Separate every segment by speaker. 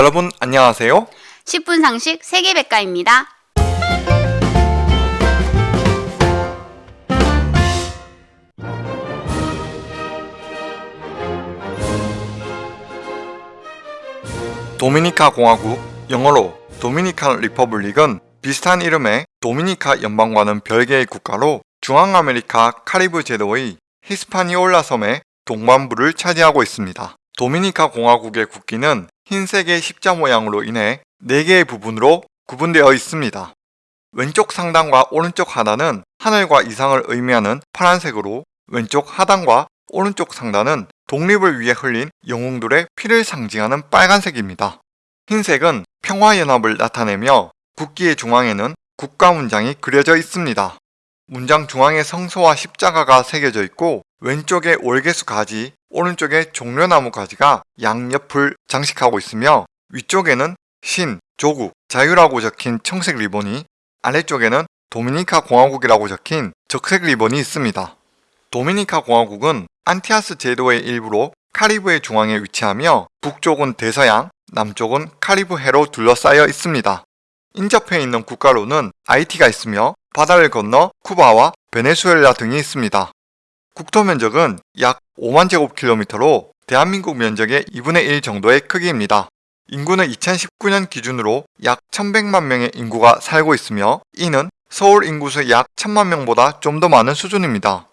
Speaker 1: 여러분 안녕하세요.
Speaker 2: 10분 상식 세계백과입니다.
Speaker 1: 도미니카 공화국, 영어로 Dominican Republic은 비슷한 이름의 도미니카 연방과는 별개의 국가로 중앙아메리카 카리브 제도의 히스파니올라 섬의 동반부를 차지하고 있습니다. 도미니카 공화국의 국기는 흰색의 십자 모양으로 인해 4개의 부분으로 구분되어 있습니다. 왼쪽 상단과 오른쪽 하단은 하늘과 이상을 의미하는 파란색으로 왼쪽 하단과 오른쪽 상단은 독립을 위해 흘린 영웅들의 피를 상징하는 빨간색입니다. 흰색은 평화연합을 나타내며 국기의 중앙에는 국가 문장이 그려져 있습니다. 문장 중앙에 성소와 십자가가 새겨져 있고 왼쪽에 월계수 가지, 오른쪽에 종려나무 가지가 양옆을 장식하고 있으며 위쪽에는 신, 조국, 자유라고 적힌 청색 리본이 아래쪽에는 도미니카 공화국이라고 적힌 적색 리본이 있습니다. 도미니카 공화국은 안티아스 제도의 일부로 카리브의 중앙에 위치하며 북쪽은 대서양, 남쪽은 카리브 해로 둘러싸여 있습니다. 인접해 있는 국가로는 아이티가 있으며 바다를 건너 쿠바와 베네수엘라 등이 있습니다. 국토 면적은 약 5만 제곱킬로미터로 대한민국 면적의 2분의 1 정도의 크기입니다. 인구는 2019년 기준으로 약 1100만 명의 인구가 살고 있으며 이는 서울 인구수의 약 1000만 명보다 좀 더 많은 수준입니다.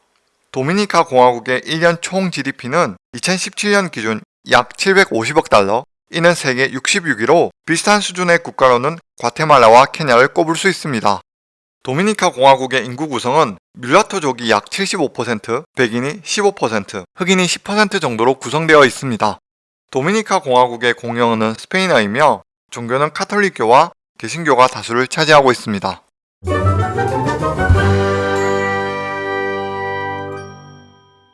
Speaker 1: 도미니카 공화국의 1년 총 GDP는 2017년 기준 약 750억 달러, 이는 세계 66위로 비슷한 수준의 국가로는 과테말라와 케냐를 꼽을 수 있습니다. 도미니카 공화국의 인구 구성은 뮬라토족이 약 75%, 백인이 15%, 흑인이 10% 정도로 구성되어 있습니다. 도미니카 공화국의 공영어는 스페인어이며 종교는 카톨릭교와 개신교가 다수를 차지하고 있습니다.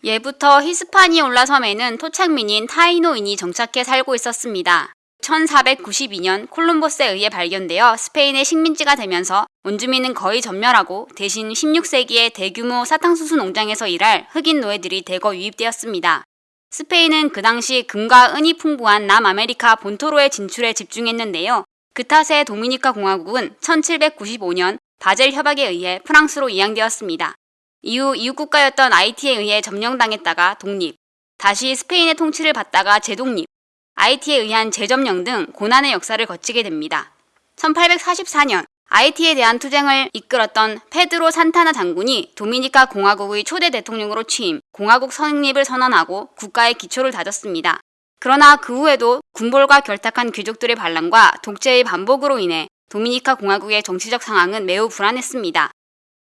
Speaker 2: 예부터 히스파니올라 섬에는 토착민인 타이노인이 정착해 살고 있었습니다. 1492년 콜럼버스에 의해 발견되어 스페인의 식민지가 되면서 원주민은 거의 전멸하고 대신 16세기에 대규모 사탕수수 농장에서 일할 흑인 노예들이 대거 유입되었습니다. 스페인은 그 당시 금과 은이 풍부한 남아메리카 본토로의 진출에 집중했는데요. 그 탓에 도미니카 공화국은 1795년 바젤 협약에 의해 프랑스로 이양되었습니다. 이후 이웃국가였던 아이티에 의해 점령당했다가 독립, 다시 스페인의 통치를 받다가 재독립, 아이티에 의한 재점령 등 고난의 역사를 거치게 됩니다. 1844년 아이티에 대한 투쟁을 이끌었던 페드로 산타나 장군이 도미니카 공화국의 초대 대통령으로 취임, 공화국 성립을 선언하고 국가의 기초를 다졌습니다. 그러나 그 후에도 군벌과 결탁한 귀족들의 반란과 독재의 반복으로 인해 도미니카 공화국의 정치적 상황은 매우 불안했습니다.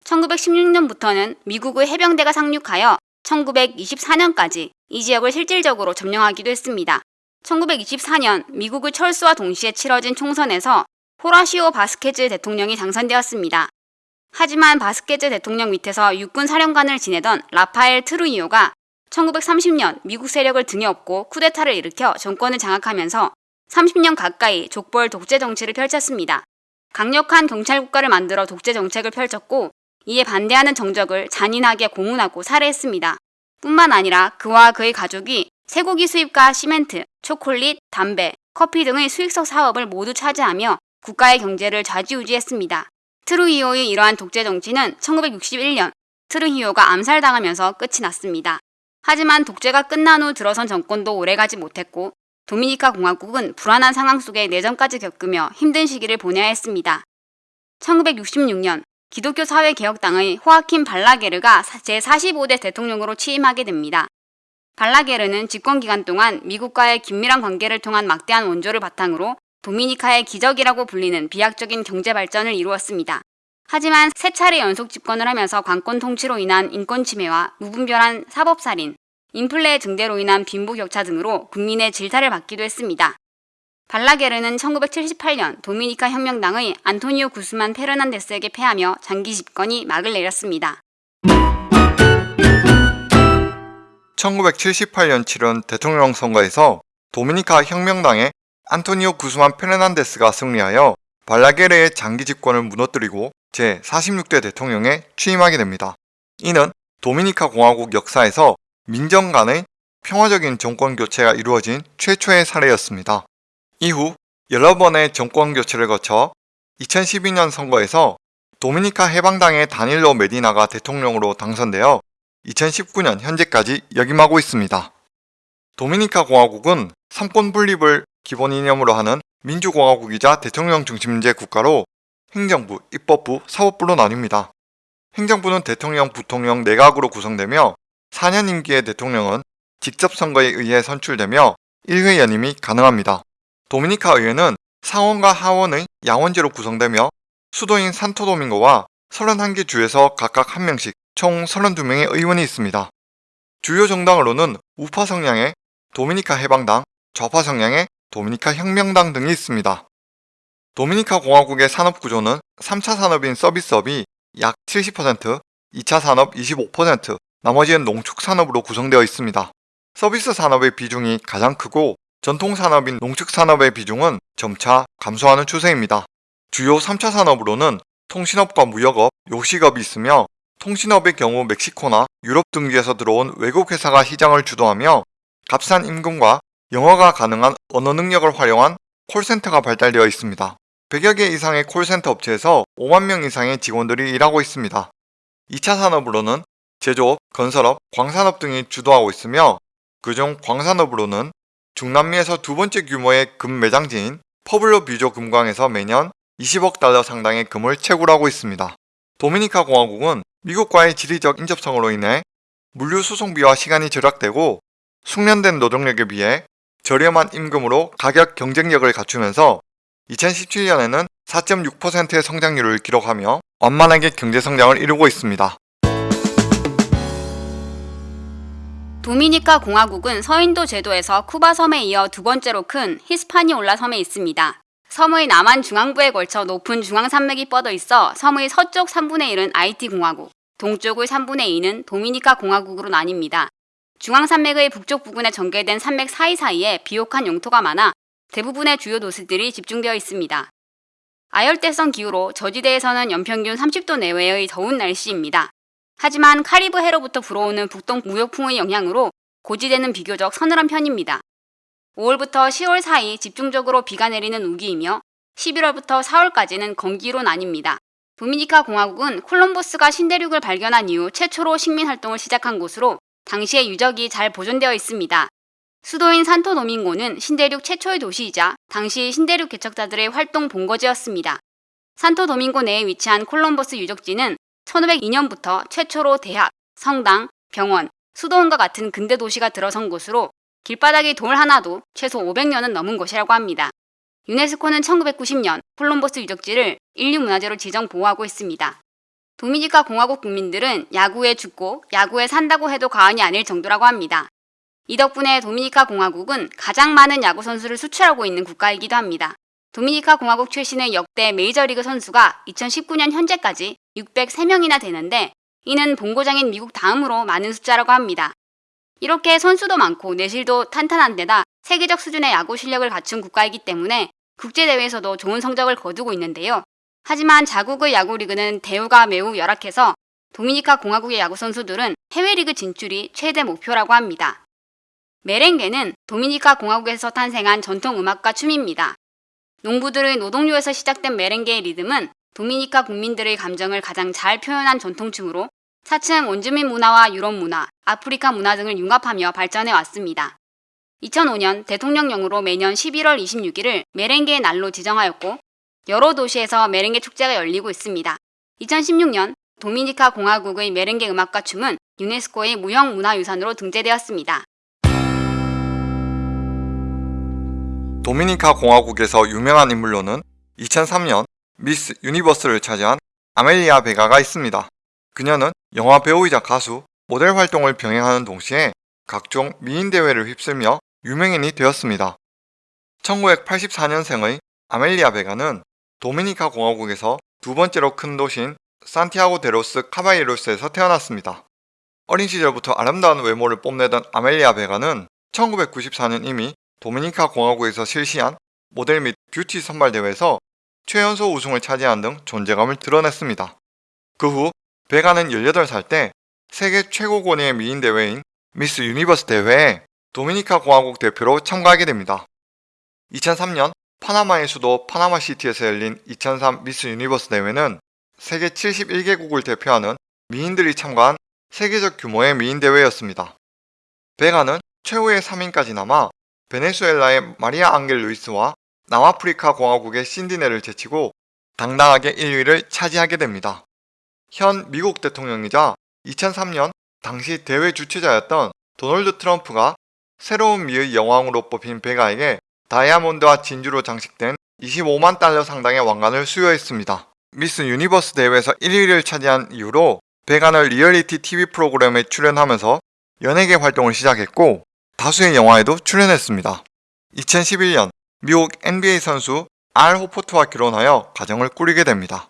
Speaker 2: 1916년부터는 미국의 해병대가 상륙하여 1924년까지 이 지역을 실질적으로 점령하기도 했습니다. 1924년 미국의 철수와 동시에 치러진 총선에서 호라시오 바스케즈 대통령이 당선되었습니다. 하지만 바스케즈 대통령 밑에서 육군 사령관을 지내던 라파엘 트루이오가 1930년 미국 세력을 등에 업고 쿠데타를 일으켜 정권을 장악하면서 30년 가까이 족벌 독재 정치를 펼쳤습니다. 강력한 경찰 국가를 만들어 독재 정책을 펼쳤고 이에 반대하는 정적을 잔인하게 고문하고 살해했습니다. 뿐만 아니라 그와 그의 가족이 쇠고기 수입과 시멘트, 초콜릿, 담배, 커피 등의 수익성 사업을 모두 차지하며 국가의 경제를 좌지우지했습니다. 트루히오의 이러한 독재 정치는 1961년 트루히오가 암살당하면서 끝이 났습니다. 하지만 독재가 끝난 후 들어선 정권도 오래가지 못했고 도미니카 공화국은 불안한 상황 속에 내전까지 겪으며 힘든 시기를 보내야 했습니다. 1966년 기독교 사회개혁당의 호아킨 발라게르가 제45대 대통령으로 취임하게 됩니다. 발라게르는 집권 기간 동안 미국과의 긴밀한 관계를 통한 막대한 원조를 바탕으로 도미니카의 기적이라고 불리는 비약적인 경제 발전을 이루었습니다. 하지만 세 차례 연속 집권을 하면서 관권 통치로 인한 인권 침해와 무분별한 사법살인, 인플레 증대로 인한 빈부격차 등으로 국민의 질타를 받기도 했습니다. 발라게르는 1978년 도미니카 혁명당의 안토니오 구스만 페르난데스에게 패하며 장기 집권이 막을 내렸습니다.
Speaker 1: 1978년 치른 대통령 선거에서 도미니카 혁명당의 안토니오 구스만 페르난데스가 승리하여 발라게르의 장기 집권을 무너뜨리고 제46대 대통령에 취임하게 됩니다. 이는 도미니카 공화국 역사에서 민정 간의 평화적인 정권 교체가 이루어진 최초의 사례였습니다. 이후 여러 번의 정권 교체를 거쳐 2012년 선거에서 도미니카 해방당의 다닐로 메디나가 대통령으로 당선되어 2019년 현재까지 역임하고 있습니다. 도미니카 공화국은 삼권 분립을 기본 이념으로 하는 민주공화국이자 대통령 중심제 국가로 행정부, 입법부, 사법부로 나뉩니다. 행정부는 대통령, 부통령, 내각으로 구성되며 4년 임기의 대통령은 직접 선거에 의해 선출되며 1회 연임이 가능합니다. 도미니카 의회는 상원과 하원의 양원제로 구성되며 수도인 산토도밍고와 31개 주에서 각각 1명씩 총 32명의 의원이 있습니다. 주요 정당으로는 우파 성향의 도미니카 해방당, 좌파 성향의 도미니카 혁명당 등이 있습니다. 도미니카 공화국의 산업 구조는 3차 산업인 서비스업이 약 70%, 2차 산업 25%, 나머지는 농축 산업으로 구성되어 있습니다. 서비스 산업의 비중이 가장 크고 전통 산업인 농축 산업의 비중은 점차 감소하는 추세입니다. 주요 3차 산업으로는 통신업과 무역업, 요식업이 있으며 통신업의 경우 멕시코나 유럽 등지에서 들어온 외국 회사가 시장을 주도하며 값싼 임금과 영어가 가능한 언어 능력을 활용한 콜센터가 발달되어 있습니다. 100여 개 이상의 콜센터 업체에서 5만 명 이상의 직원들이 일하고 있습니다. 2차 산업으로는 제조업, 건설업, 광산업 등이 주도하고 있으며 그중 광산업으로는 중남미에서 두 번째 규모의 금 매장지인 푸에블로 비에호 금광에서 매년 20억 달러 상당의 금을 채굴하고 있습니다. 도미니카 공화국은 미국과의 지리적 인접성으로 인해 물류 수송비와 시간이 절약되고 숙련된 노동력에 비해 저렴한 임금으로 가격 경쟁력을 갖추면서 2017년에는 4.6%의 성장률을 기록하며 완만하게 경제 성장을 이루고 있습니다.
Speaker 2: 도미니카 공화국은 서인도 제도에서 쿠바 섬에 이어 두 번째로 큰 히스파니올라 섬에 있습니다. 섬의 남한 중앙부에 걸쳐 높은 중앙산맥이 뻗어 있어 섬의 서쪽 3분의 1은 아이티 공화국, 동쪽의 3분의 2는 도미니카 공화국으로 나뉩니다. 중앙산맥의 북쪽 부근에 전개된 산맥 사이사이에 비옥한 영토가 많아 대부분의 주요 도시들이 집중되어 있습니다. 아열대성 기후로 저지대에서는 연평균 30도 내외의 더운 날씨입니다. 하지만 카리브 해로부터 불어오는 북동 무역풍의 영향으로 고지대는 비교적 서늘한 편입니다. 5월부터 10월 사이 집중적으로 비가 내리는 우기이며 11월부터 4월까지는 건기로 나뉩니다. 도미니카 공화국은 콜럼버스가 신대륙을 발견한 이후 최초로 식민 활동을 시작한 곳으로 당시의 유적이 잘 보존되어 있습니다. 수도인 산토 도밍고는 신대륙 최초의 도시이자 당시 신대륙 개척자들의 활동 본거지였습니다. 산토 도밍고 내에 위치한 콜럼버스 유적지는 1502년부터 최초로 대학, 성당, 병원, 수도원과 같은 근대 도시가 들어선 곳으로 길바닥에 돌 하나도 최소 500년은 넘은 곳이라고 합니다. 유네스코는 1990년 콜럼버스 유적지를 인류문화재로 지정 보호하고 있습니다. 도미니카 공화국 국민들은 야구에 죽고 야구에 산다고 해도 과언이 아닐 정도라고 합니다. 이 덕분에 도미니카 공화국은 가장 많은 야구 선수를 수출하고 있는 국가이기도 합니다. 도미니카 공화국 출신의 역대 메이저리그 선수가 2019년 현재까지 603명이나 되는데 이는 본고장인 미국 다음으로 많은 숫자라고 합니다. 이렇게 선수도 많고 내실도 탄탄한 데다 세계적 수준의 야구 실력을 갖춘 국가이기 때문에 국제대회에서도 좋은 성적을 거두고 있는데요. 하지만 자국의 야구리그는 대우가 매우 열악해서 도미니카 공화국의 야구 선수들은 해외리그 진출이 최대 목표라고 합니다. 메렝게는 도미니카 공화국에서 탄생한 전통 음악과 춤입니다. 농부들의 노동요에서 시작된 메렝게의 리듬은 도미니카 국민들의 감정을 가장 잘 표현한 전통춤으로 차츰 원주민 문화와 유럽 문화, 아프리카 문화 등을 융합하며 발전해 왔습니다. 2005년 대통령령으로 매년 11월 26일을 메렝게의 날로 지정하였고 여러 도시에서 메렝게 축제가 열리고 있습니다. 2016년 도미니카 공화국의 메렝게 음악과 춤은 유네스코의 무형 문화유산으로 등재되었습니다.
Speaker 1: 도미니카 공화국에서 유명한 인물로는 2003년 미스 유니버스를 차지한 아멜리아 베가가 있습니다. 그녀는 영화 배우이자 가수, 모델 활동을 병행하는 동시에 각종 미인 대회를 휩쓸며 유명인이 되었습니다. 1984년생의 아멜리아 베가는 도미니카 공화국에서 두 번째로 큰 도시인 산티아고 데로스 카바이로스에서 태어났습니다. 어린 시절부터 아름다운 외모를 뽐내던 아멜리아 베가는 1994년 이미 도미니카 공화국에서 실시한 모델 및 뷰티 선발 대회에서 최연소 우승을 차지한 등 존재감을 드러냈습니다. 그 후 베가는 18살 때 세계 최고 권위의 미인 대회인 미스 유니버스 대회에 도미니카 공화국 대표로 참가하게 됩니다. 2003년 파나마의 수도 파나마시티에서 열린 2003 미스 유니버스 대회는 세계 71개국을 대표하는 미인들이 참가한 세계적 규모의 미인 대회였습니다. 베가는 최후의 3인까지 남아 베네수엘라의 마리아 앙겔 루이스와 남아프리카 공화국의 신디네를 제치고 당당하게 1위를 차지하게 됩니다. 현 미국 대통령이자 2003년 당시 대회 주최자였던 도널드 트럼프가 새로운 미의 여왕으로 뽑힌 베가에게 다이아몬드와 진주로 장식된 25만 달러 상당의 왕관을 수여했습니다. 미스 유니버스 대회에서 1위를 차지한 이후로 베가는 리얼리티 TV 프로그램에 출연하면서 연예계 활동을 시작했고 다수의 영화에도 출연했습니다. 2011년 미국 NBA 선수 알 호포트와 결혼하여 가정을 꾸리게 됩니다.